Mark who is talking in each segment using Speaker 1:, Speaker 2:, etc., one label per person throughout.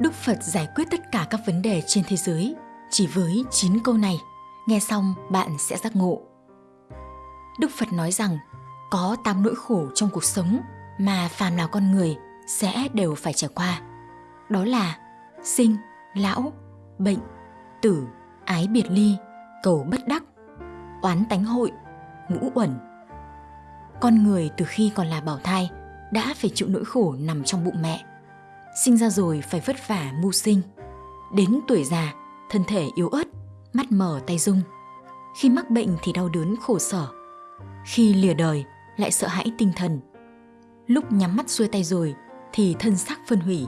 Speaker 1: Đức Phật giải quyết tất cả các vấn đề trên thế giới chỉ với 9 câu này. Nghe xong bạn sẽ giác ngộ. Đức Phật nói rằng có 8 nỗi khổ trong cuộc sống mà phàm là con người sẽ đều phải trải qua. Đó là sinh, lão, bệnh, tử, ái biệt ly, cầu bất đắc, oán tánh hội, ngũ uẩn. Con người từ khi còn là bảo thai đã phải chịu nỗi khổ nằm trong bụng mẹ. Sinh ra rồi phải vất vả mưu sinh. Đến tuổi già, thân thể yếu ớt, mắt mờ tay rung. Khi mắc bệnh thì đau đớn khổ sở. Khi lìa đời lại sợ hãi tinh thần. Lúc nhắm mắt xuôi tay rồi thì thân xác phân hủy.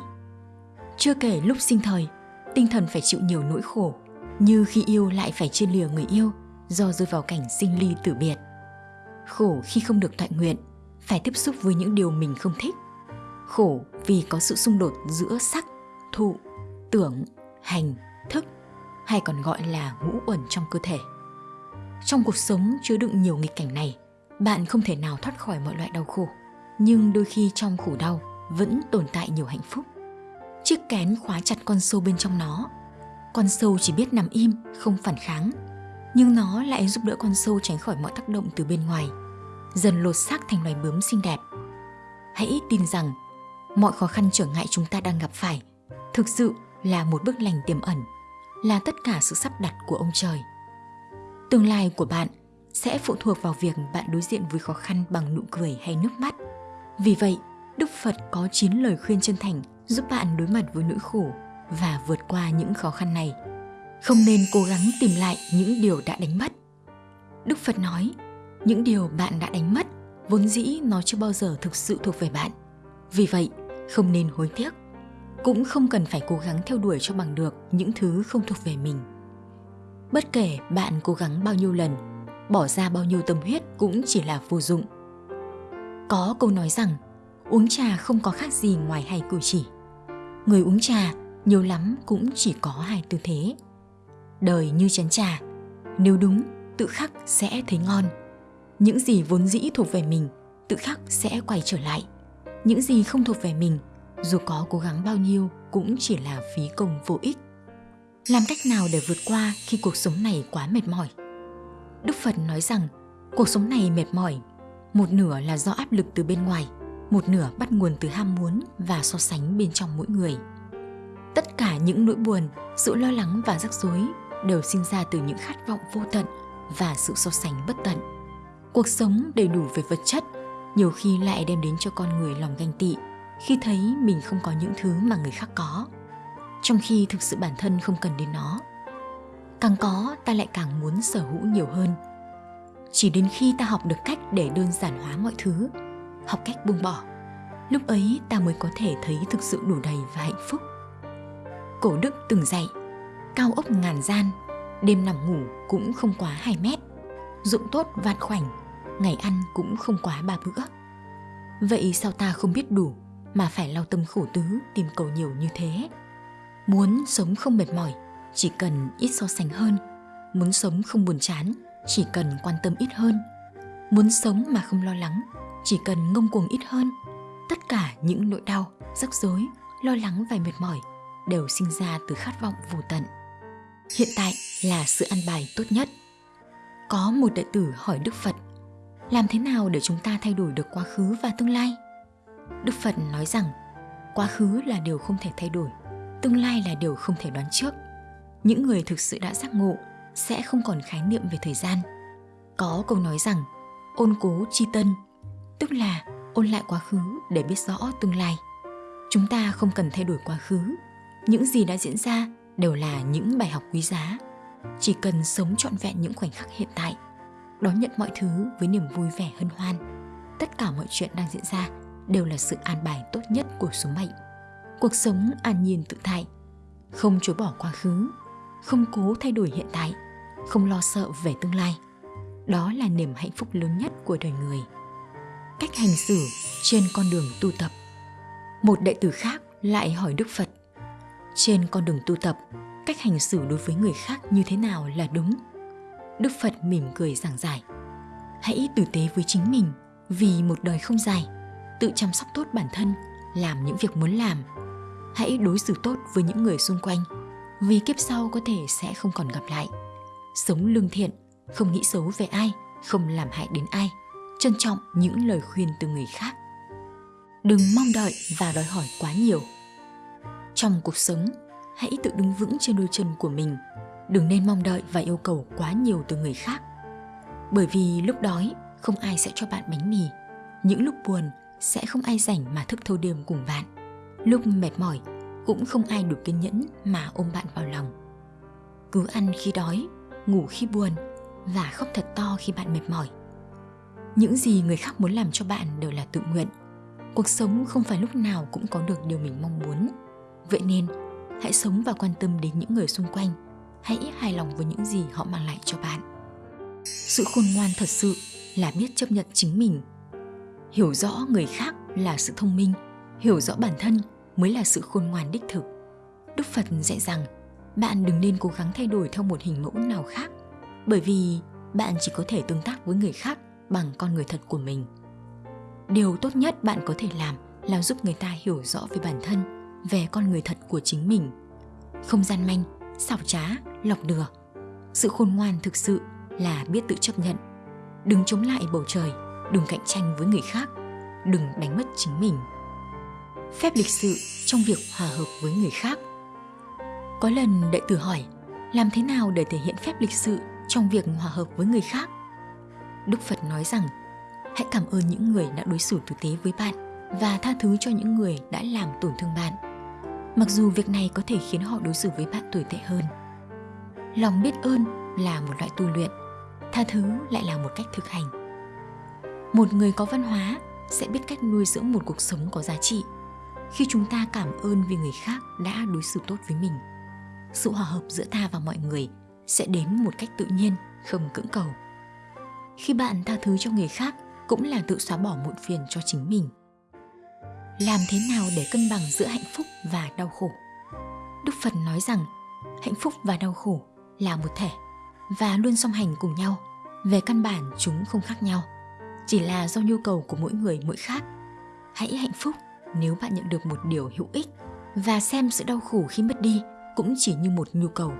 Speaker 1: Chưa kể lúc sinh thời, tinh thần phải chịu nhiều nỗi khổ, như khi yêu lại phải chia lìa người yêu do rơi vào cảnh sinh ly tử biệt. Khổ khi không được thoại nguyện, phải tiếp xúc với những điều mình không thích. Khổ vì có sự xung đột giữa sắc, thụ, tưởng, hành, thức hay còn gọi là ngũ uẩn trong cơ thể. Trong cuộc sống chứa đựng nhiều nghịch cảnh này, bạn không thể nào thoát khỏi mọi loại đau khổ, nhưng đôi khi trong khổ đau vẫn tồn tại nhiều hạnh phúc. Chiếc kén khóa chặt con sâu bên trong nó. Con sâu chỉ biết nằm im, không phản kháng, nhưng nó lại giúp đỡ con sâu tránh khỏi mọi tác động từ bên ngoài, dần lột xác thành loài bướm xinh đẹp. Hãy tin rằng mọi khó khăn trở ngại chúng ta đang gặp phải thực sự là một bước lành tiềm ẩn, là tất cả sự sắp đặt của ông trời. Tương lai của bạn sẽ phụ thuộc vào việc bạn đối diện với khó khăn bằng nụ cười hay nước mắt. Vì vậy, Đức Phật có 9 lời khuyên chân thành giúp bạn đối mặt với nỗi khổ và vượt qua những khó khăn này. Không nên cố gắng tìm lại những điều đã đánh mất. Đức Phật nói, những điều bạn đã đánh mất vốn dĩ nó chưa bao giờ thực sự thuộc về bạn. Vì vậy, không nên hối tiếc. Cũng không cần phải cố gắng theo đuổi cho bằng được những thứ không thuộc về mình. Bất kể bạn cố gắng bao nhiêu lần, bỏ ra bao nhiêu tâm huyết cũng chỉ là vô dụng. Có câu nói rằng, uống trà không có khác gì ngoài hai cử chỉ. Người uống trà nhiều lắm cũng chỉ có hai tư thế. Đời như chén trà, nếu đúng, tự khắc sẽ thấy ngon. Những gì vốn dĩ thuộc về mình, tự khắc sẽ quay trở lại. Những gì không thuộc về mình, dù có cố gắng bao nhiêu cũng chỉ là phí công vô ích. Làm cách nào để vượt qua khi cuộc sống này quá mệt mỏi? Đức Phật nói rằng cuộc sống này mệt mỏi, một nửa là do áp lực từ bên ngoài, một nửa bắt nguồn từ ham muốn và so sánh bên trong mỗi người. Tất cả những nỗi buồn, sự lo lắng và rắc rối đều sinh ra từ những khát vọng vô tận và sự so sánh bất tận. Cuộc sống đầy đủ về vật chất nhiều khi lại đem đến cho con người lòng ganh tị khi thấy mình không có những thứ mà người khác có. Trong khi thực sự bản thân không cần đến nó, càng có ta lại càng muốn sở hữu nhiều hơn. Chỉ đến khi ta học được cách để đơn giản hóa mọi thứ, học cách buông bỏ, lúc ấy ta mới có thể thấy thực sự đủ đầy và hạnh phúc. Cổ đức từng dạy, cao ốc ngàn gian, đêm nằm ngủ cũng không quá 2 mét dụng tốt vạn khoảnh ngày ăn cũng không quá ba bữa. Vậy sao ta không biết đủ mà phải lao tâm khổ tứ, tìm cầu nhiều như thế? Muốn sống không mệt mỏi, chỉ cần ít so sánh hơn. Muốn sống không buồn chán, chỉ cần quan tâm ít hơn. Muốn sống mà không lo lắng, chỉ cần ngông cuồng ít hơn. Tất cả những nỗi đau, rắc rối, lo lắng và mệt mỏi đều sinh ra từ khát vọng vô tận. Hiện tại là sự ăn bài tốt nhất. Có một đệ tử hỏi đức phật làm thế nào để chúng ta thay đổi được quá khứ và tương lai? Đức phật nói rằng, quá khứ là điều không thể thay đổi, tương lai là điều không thể đoán trước. Những người thực sự đã giác ngộ sẽ không còn khái niệm về thời gian. Có câu nói rằng, ôn cố chi tân, tức là ôn lại quá khứ để biết rõ tương lai. Chúng ta không cần thay đổi quá khứ, những gì đã diễn ra đều là những bài học quý giá. Chỉ cần sống trọn vẹn những khoảnh khắc hiện tại đón nhận mọi thứ với niềm vui vẻ hân hoan. Tất cả mọi chuyện đang diễn ra đều là sự an bài tốt nhất của số mệnh. Cuộc sống an nhiên tự tại, không chối bỏ quá khứ, không cố thay đổi hiện tại, không lo sợ về tương lai. Đó là niềm hạnh phúc lớn nhất của đời người. Cách hành xử trên con đường tu tập. Một đệ tử khác lại hỏi đức phật, trên con đường tu tập, cách hành xử đối với người khác như thế nào là đúng? Đức phật mỉm cười giảng giải hãy tử tế với chính mình vì một đời không dài tự chăm sóc tốt bản thân làm những việc muốn làm Hãy đối xử tốt với những người xung quanh, vì kiếp sau có thể sẽ không còn gặp lại. Sống lương thiện, không nghĩ xấu về ai, không làm hại đến ai, trân trọng những lời khuyên từ người khác. Đừng mong đợi và đòi hỏi quá nhiều. Trong cuộc sống, hãy tự đứng vững trên đôi chân của mình, đừng nên mong đợi và yêu cầu quá nhiều từ người khác. Bởi vì lúc đói, không ai sẽ cho bạn bánh mì. Những lúc buồn, sẽ không ai rảnh mà thức thâu đêm cùng bạn. Lúc mệt mỏi, cũng không ai đủ kiên nhẫn mà ôm bạn vào lòng. Cứ ăn khi đói, ngủ khi buồn và khóc thật to khi bạn mệt mỏi. Những gì người khác muốn làm cho bạn đều là tự nguyện. Cuộc sống không phải lúc nào cũng có được điều mình mong muốn. Vậy nên, hãy sống và quan tâm đến những người xung quanh. Hãy hài lòng với những gì họ mang lại cho bạn. Sự khôn ngoan thật sự là biết chấp nhận chính mình. Hiểu rõ người khác là sự thông minh, hiểu rõ bản thân mới là sự khôn ngoan đích thực. Đức Phật dạy rằng bạn đừng nên cố gắng thay đổi theo một hình mẫu nào khác bởi vì bạn chỉ có thể tương tác với người khác bằng con người thật của mình điều tốt nhất bạn có thể làm là giúp người ta hiểu rõ về bản thân về con người thật của chính mình không gian manh xảo trá, lọc lừa sự khôn ngoan thực sự là biết tự chấp nhận. Đừng chống lại bầu trời, đừng cạnh tranh với người khác, đừng đánh mất chính mình. Phép lịch sự trong việc hòa hợp với người khác. Có lần đệ tử hỏi, làm thế nào để thể hiện phép lịch sự trong việc hòa hợp với người khác? Đức phật nói rằng, hãy cảm ơn những người đã đối xử tử tế với bạn và tha thứ cho những người đã làm tổn thương bạn mặc dù việc này có thể khiến họ đối xử với bạn tồi tệ hơn. Lòng biết ơn là một loại tu luyện, tha thứ lại là một cách thực hành. Một người có văn hóa sẽ biết cách nuôi dưỡng một cuộc sống có giá trị khi chúng ta cảm ơn vì người khác đã đối xử tốt với mình. Sự hòa hợp giữa ta và mọi người sẽ đến một cách tự nhiên, không cưỡng cầu. Khi bạn tha thứ cho người khác cũng là tự xóa bỏ muộn phiền cho chính mình làm thế nào để cân bằng giữa hạnh phúc và đau khổ? Đức phật nói rằng, hạnh phúc và đau khổ là một thể và luôn song hành cùng nhau. Về căn bản, chúng không khác nhau. Chỉ là do nhu cầu của mỗi người mỗi khác. Hãy hạnh phúc nếu bạn nhận được một điều hữu ích và xem sự đau khổ khi mất đi cũng chỉ như một nhu cầu.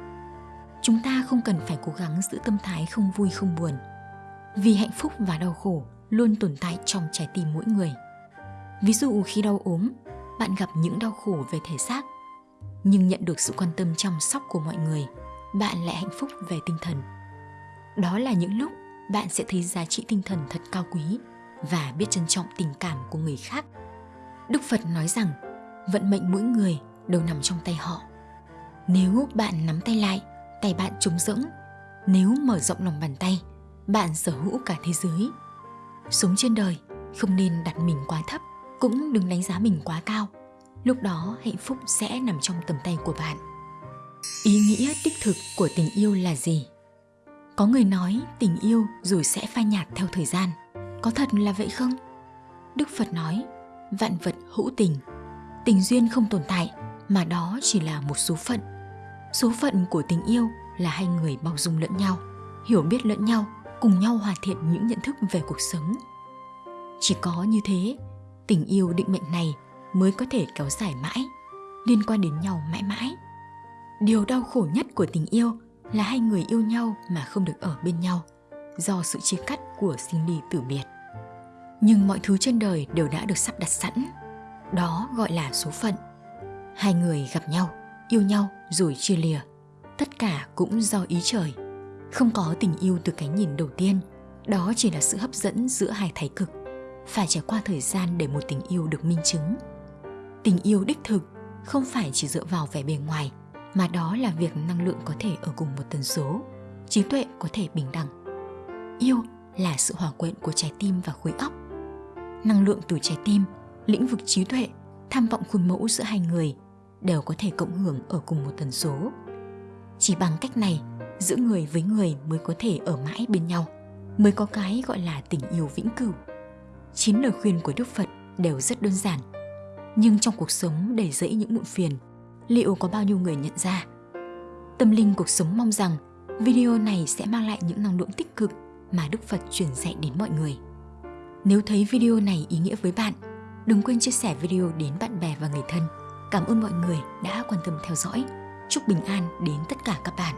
Speaker 1: Chúng ta không cần phải cố gắng giữ tâm thái không vui không buồn, vì hạnh phúc và đau khổ luôn tồn tại trong trái tim mỗi người ví dụ khi đau ốm, bạn gặp những đau khổ về thể xác, nhưng nhận được sự quan tâm chăm sóc của mọi người, bạn lại hạnh phúc về tinh thần. Đó là những lúc bạn sẽ thấy giá trị tinh thần thật cao quý và biết trân trọng tình cảm của người khác. Đức phật nói rằng, vận mệnh mỗi người đều nằm trong tay họ. Nếu bạn nắm tay lại, tay bạn trống rỗng, nếu mở rộng lòng bàn tay, bạn sở hữu cả thế giới. Sống trên đời không nên đặt mình quá thấp cũng đừng đánh giá mình quá cao. Lúc đó, hạnh phúc sẽ nằm trong tầm tay của bạn. Ý nghĩa đích thực của tình yêu là gì? Có người nói tình yêu rồi sẽ phai nhạt theo thời gian. Có thật là vậy không? Đức phật nói, vạn vật hữu tình tình duyên không tồn tại, mà đó chỉ là một số phận. Số phận của tình yêu là hai người bao dung lẫn nhau, hiểu biết lẫn nhau, cùng nhau hoàn thiện những nhận thức về cuộc sống. Chỉ có như thế tình yêu định mệnh này mới có thể kéo dài mãi, liên quan đến nhau mãi mãi. Điều đau khổ nhất của tình yêu là hai người yêu nhau mà không được ở bên nhau do sự chia cắt của sinh ly tử biệt. Nhưng mọi thứ trên đời đều đã được sắp đặt sẵn, đó gọi là số phận. Hai người gặp nhau, yêu nhau rồi chia lìa, tất cả cũng do ý trời. Không có tình yêu từ cái nhìn đầu tiên, đó chỉ là sự hấp dẫn giữa hai thái cực phải trải qua thời gian để một tình yêu được minh chứng. Tình yêu đích thực không phải chỉ dựa vào vẻ bề ngoài, mà đó là việc năng lượng có thể ở cùng một tần số, trí tuệ có thể bình đẳng. Yêu là sự hòa quyện của trái tim và khối óc. Năng lượng từ trái tim, lĩnh vực trí tuệ, tham vọng khuôn mẫu giữa hai người đều có thể cộng hưởng ở cùng một tần số. Chỉ bằng cách này, giữa người với người mới có thể ở mãi bên nhau, mới có cái gọi là tình yêu vĩnh cửu chín lời khuyên của đức phật đều rất đơn giản nhưng trong cuộc sống đầy rẫy những muộn phiền, liệu có bao nhiêu người nhận ra tâm linh cuộc sống mong rằng video này sẽ mang lại những năng lượng tích cực mà đức phật truyền dạy đến mọi người nếu thấy video này ý nghĩa với bạn, đừng quên chia sẻ video đến bạn bè và người thân Cảm ơn mọi người đã quan tâm theo dõi. Chúc bình an đến tất cả các bạn.